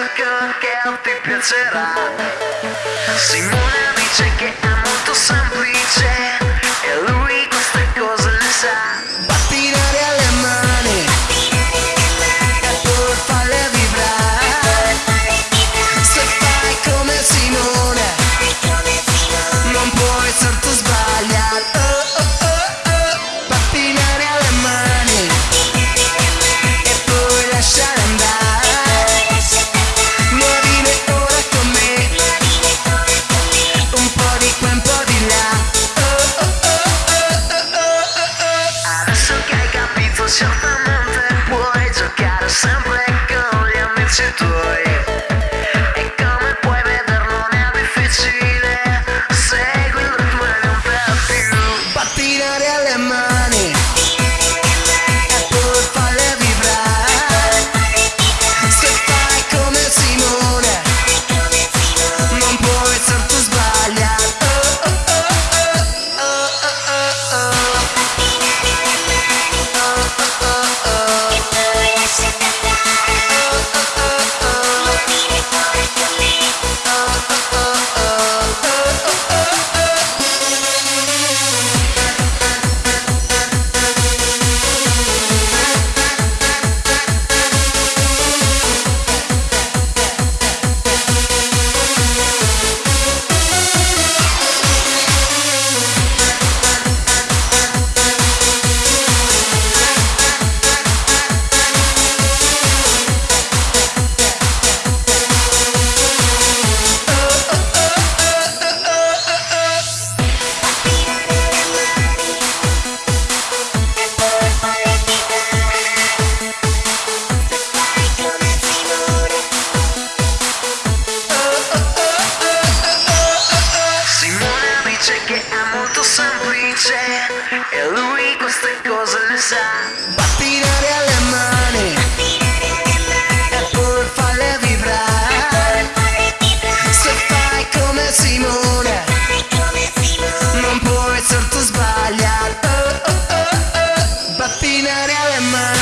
gioco che ti piacerà Simone dice che è molto semplice E lui queste cose le sa E lui queste cose le sa. Pattinare alle mani. E pur vibrare. Se fai come Simone. Non puoi certo sbagliare oh, oh, oh, oh. Pattinare alle mani.